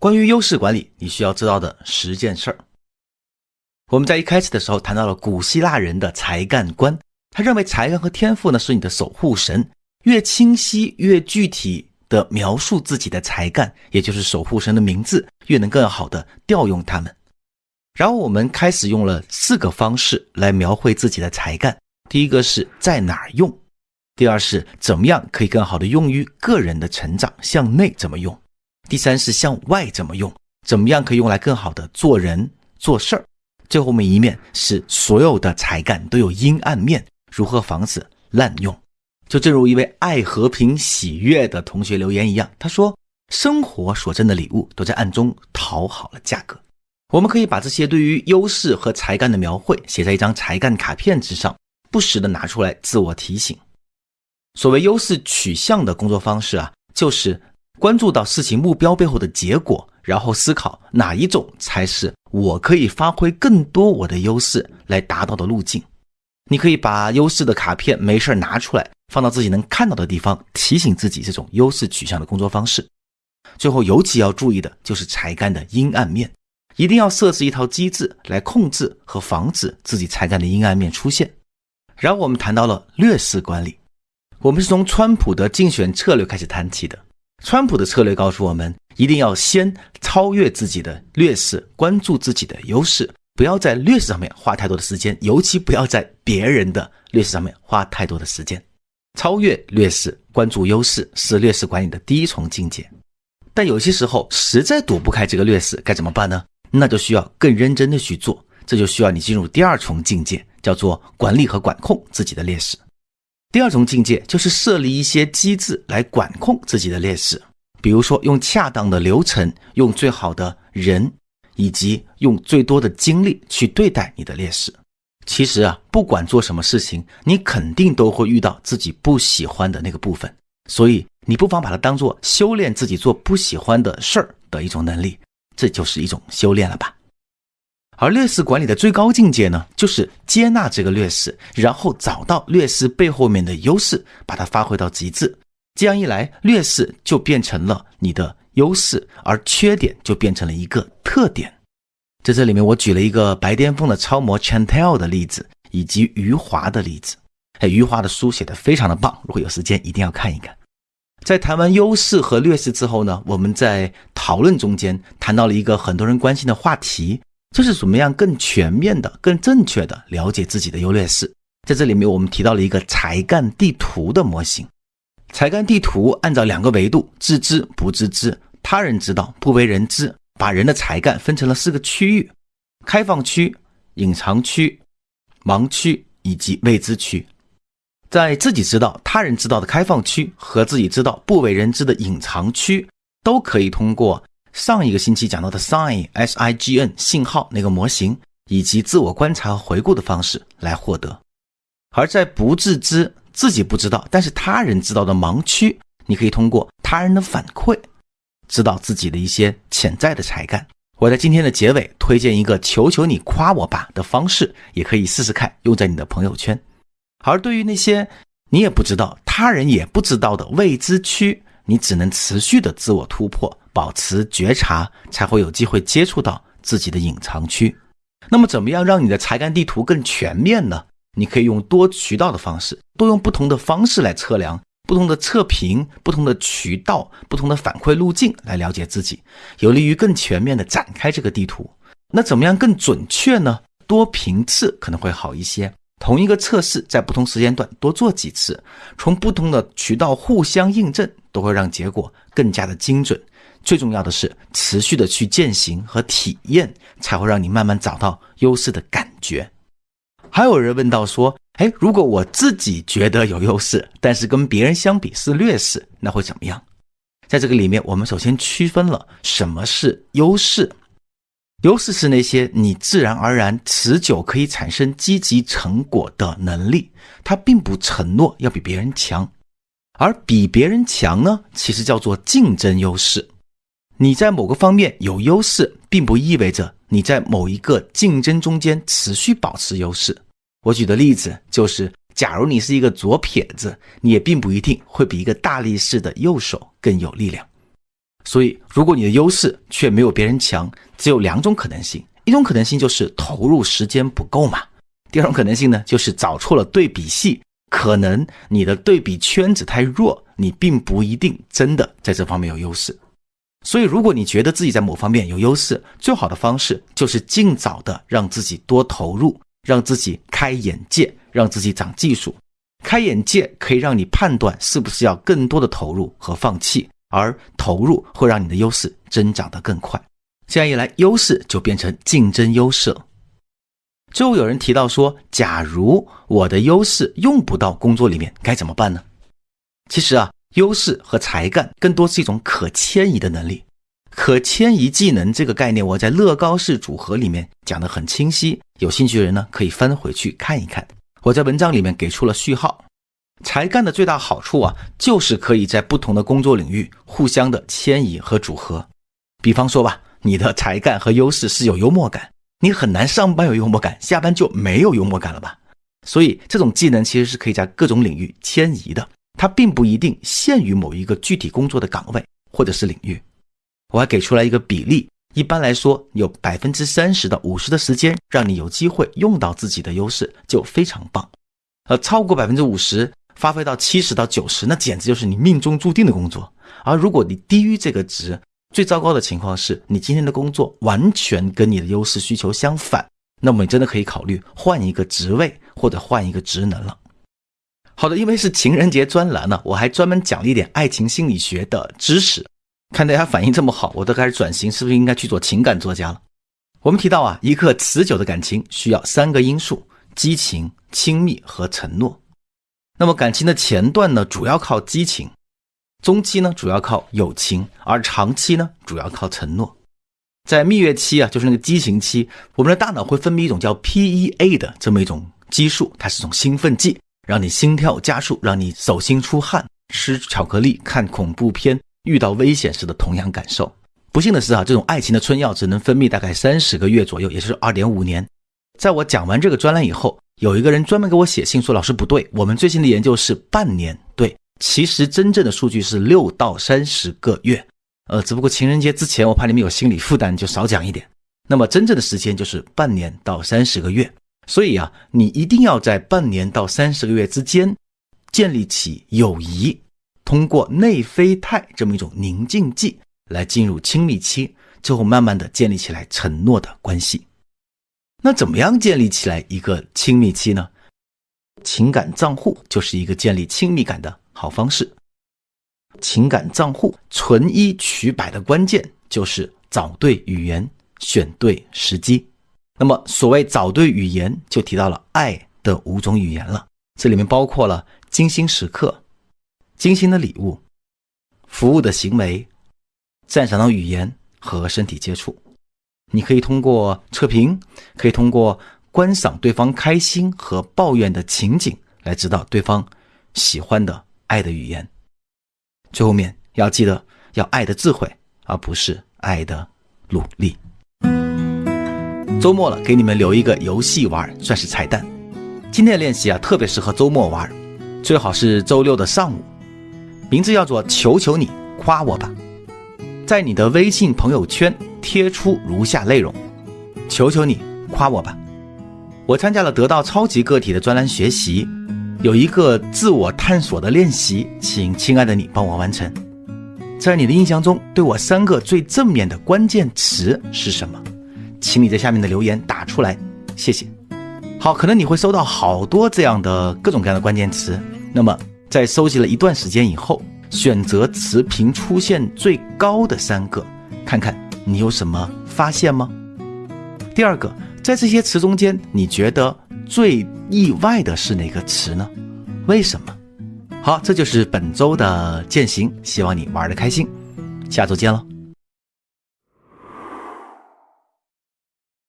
关于优势管理，你需要知道的十件事儿。我们在一开始的时候谈到了古希腊人的才干观，他认为才干和天赋呢是你的守护神，越清晰越具体的描述自己的才干，也就是守护神的名字，越能更好的调用他们。然后我们开始用了四个方式来描绘自己的才干，第一个是在哪儿用，第二是怎么样可以更好的用于个人的成长，向内怎么用。第三是向外怎么用，怎么样可以用来更好的做人做事儿。最后面一面是所有的才干都有阴暗面，如何防止滥用？就正如一位爱和平喜悦的同学留言一样，他说：“生活所赠的礼物都在暗中讨好了价格。”我们可以把这些对于优势和才干的描绘写在一张才干卡片之上，不时的拿出来自我提醒。所谓优势取向的工作方式啊，就是。关注到事情目标背后的结果，然后思考哪一种才是我可以发挥更多我的优势来达到的路径。你可以把优势的卡片没事拿出来，放到自己能看到的地方，提醒自己这种优势取向的工作方式。最后，尤其要注意的就是才干的阴暗面，一定要设置一套机制来控制和防止自己才干的阴暗面出现。然后我们谈到了劣势管理，我们是从川普的竞选策略开始谈起的。川普的策略告诉我们，一定要先超越自己的劣势，关注自己的优势，不要在劣势上面花太多的时间，尤其不要在别人的劣势上面花太多的时间。超越劣势，关注优势，是劣势管理的第一重境界。但有些时候实在躲不开这个劣势，该怎么办呢？那就需要更认真的去做，这就需要你进入第二重境界，叫做管理和管控自己的劣势。第二种境界就是设立一些机制来管控自己的劣势，比如说用恰当的流程，用最好的人，以及用最多的精力去对待你的劣势。其实啊，不管做什么事情，你肯定都会遇到自己不喜欢的那个部分，所以你不妨把它当做修炼自己做不喜欢的事儿的一种能力，这就是一种修炼了吧。而劣势管理的最高境界呢，就是接纳这个劣势，然后找到劣势背后面的优势，把它发挥到极致。这样一来，劣势就变成了你的优势，而缺点就变成了一个特点。在这里面，我举了一个白癜风的超模 Chantel 的例子，以及余华的例子。哎，余华的书写的非常的棒，如果有时间一定要看一看。在谈完优势和劣势之后呢，我们在讨论中间谈到了一个很多人关心的话题。这是怎么样更全面的、更正确的了解自己的优劣势？在这里面，我们提到了一个才干地图的模型。才干地图按照两个维度：自知、不自知、他人知道、不为人知，把人的才干分成了四个区域：开放区、隐藏区、盲区以及未知区。在自己知道、他人知道的开放区和自己知道、不为人知的隐藏区，都可以通过。上一个星期讲到的 sign s i g n 信号那个模型，以及自我观察和回顾的方式来获得；而在不自知、自己不知道，但是他人知道的盲区，你可以通过他人的反馈，知道自己的一些潜在的才干。我在今天的结尾推荐一个“求求你夸我吧”的方式，也可以试试看，用在你的朋友圈。而对于那些你也不知道、他人也不知道的未知区，你只能持续的自我突破。保持觉察，才会有机会接触到自己的隐藏区。那么，怎么样让你的才干地图更全面呢？你可以用多渠道的方式，多用不同的方式来测量，不同的测评、不同的渠道、不同的反馈路径来了解自己，有利于更全面的展开这个地图。那怎么样更准确呢？多频次可能会好一些。同一个测试在不同时间段多做几次，从不同的渠道互相印证，都会让结果更加的精准。最重要的是，持续的去践行和体验，才会让你慢慢找到优势的感觉。还有人问到说：“哎，如果我自己觉得有优势，但是跟别人相比是劣势，那会怎么样？”在这个里面，我们首先区分了什么是优势。优势是那些你自然而然、持久可以产生积极成果的能力，它并不承诺要比别人强。而比别人强呢，其实叫做竞争优势。你在某个方面有优势，并不意味着你在某一个竞争中间持续保持优势。我举的例子就是，假如你是一个左撇子，你也并不一定会比一个大力士的右手更有力量。所以，如果你的优势却没有别人强，只有两种可能性：一种可能性就是投入时间不够嘛；第二种可能性呢，就是找错了对比系，可能你的对比圈子太弱，你并不一定真的在这方面有优势。所以，如果你觉得自己在某方面有优势，最好的方式就是尽早的让自己多投入，让自己开眼界，让自己长技术。开眼界可以让你判断是不是要更多的投入和放弃。而投入会让你的优势增长得更快，这样一来，优势就变成竞争优势了。最后有人提到说，假如我的优势用不到工作里面，该怎么办呢？其实啊，优势和才干更多是一种可迁移的能力。可迁移技能这个概念，我在乐高式组合里面讲得很清晰，有兴趣的人呢可以翻回去看一看。我在文章里面给出了序号。才干的最大好处啊，就是可以在不同的工作领域互相的迁移和组合。比方说吧，你的才干和优势是有幽默感，你很难上班有幽默感，下班就没有幽默感了吧？所以这种技能其实是可以在各种领域迁移的，它并不一定限于某一个具体工作的岗位或者是领域。我还给出来一个比例，一般来说，有百分之三十到五十的时间让你有机会用到自己的优势，就非常棒。而，超过百分之五十。发挥到七十到九十，那简直就是你命中注定的工作。而如果你低于这个值，最糟糕的情况是你今天的工作完全跟你的优势需求相反，那么你真的可以考虑换一个职位或者换一个职能了。好的，因为是情人节专栏呢，我还专门讲了一点爱情心理学的知识。看大家反应这么好，我都开始转型，是不是应该去做情感作家了？我们提到啊，一个持久的感情需要三个因素：激情、亲密和承诺。那么感情的前段呢，主要靠激情；中期呢，主要靠友情；而长期呢，主要靠承诺。在蜜月期啊，就是那个激情期，我们的大脑会分泌一种叫 PEA 的这么一种激素，它是种兴奋剂，让你心跳加速，让你手心出汗，吃巧克力、看恐怖片、遇到危险时的同样感受。不幸的是啊，这种爱情的春药只能分泌大概三十个月左右，也就是二点五年。在我讲完这个专栏以后。有一个人专门给我写信说：“老师不对，我们最新的研究是半年。对，其实真正的数据是六到三十个月。呃，只不过情人节之前，我怕你们有心理负担，就少讲一点。那么真正的时间就是半年到三十个月。所以啊，你一定要在半年到三十个月之间建立起友谊，通过内啡肽这么一种宁静剂来进入亲密期，最后慢慢的建立起来承诺的关系。”那怎么样建立起来一个亲密期呢？情感账户就是一个建立亲密感的好方式。情感账户存一取百的关键就是找对语言，选对时机。那么所谓找对语言，就提到了爱的五种语言了。这里面包括了精心时刻、精心的礼物、服务的行为、赞赏的语言和身体接触。你可以通过测评，可以通过观赏对方开心和抱怨的情景来知道对方喜欢的爱的语言。最后面要记得要爱的智慧，而不是爱的努力。周末了，给你们留一个游戏玩，算是彩蛋。今天的练习啊，特别适合周末玩，最好是周六的上午。名字叫做“求求你夸我吧”，在你的微信朋友圈。贴出如下内容：求求你夸我吧！我参加了得到超级个体的专栏学习，有一个自我探索的练习，请亲爱的你帮我完成。在你的印象中，对我三个最正面的关键词是什么？请你在下面的留言打出来，谢谢。好，可能你会收到好多这样的各种各样的关键词。那么，在收集了一段时间以后，选择词频出现最高的三个，看看。你有什么发现吗？第二个，在这些词中间，你觉得最意外的是哪个词呢？为什么？好，这就是本周的践行，希望你玩的开心，下周见了。